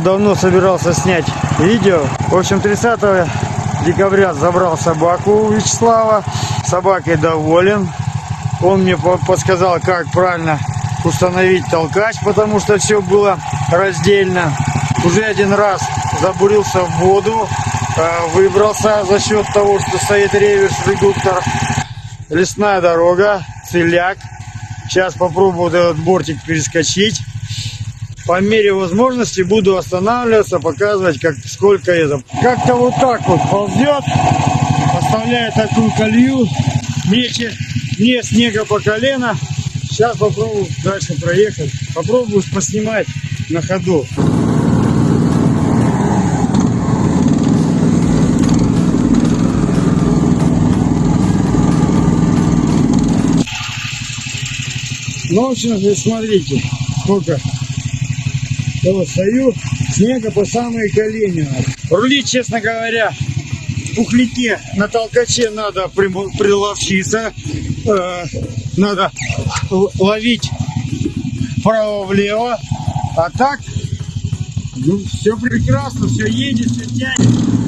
Давно собирался снять видео. В общем, 30 декабря забрал собаку у Вячеслава. Собакой доволен. Он мне по- подсказал, как правильно установить толкач, потому что все было раздельно. Уже один раз забурился в воду, э, выбрался за счет того, что стоит реверс редуктор. Лесная дорога, целяк. Сейчас попробую вот этот бортик перескочить. По мере возможности буду останавливаться, показывать, как сколько это. Как-то вот так вот ползет, оставляет такую колею, мече, мне снега по колено. Сейчас попробую дальше проехать. Попробую поснимать на ходу. Ну, в общем, смотрите, сколько вот стою, снега по самые колени. Рулить, честно говоря, в пухляке на толкаче надо приловчиться, э, надо ловить вправо-влево, а так, ну, все прекрасно, все едет, все тянет.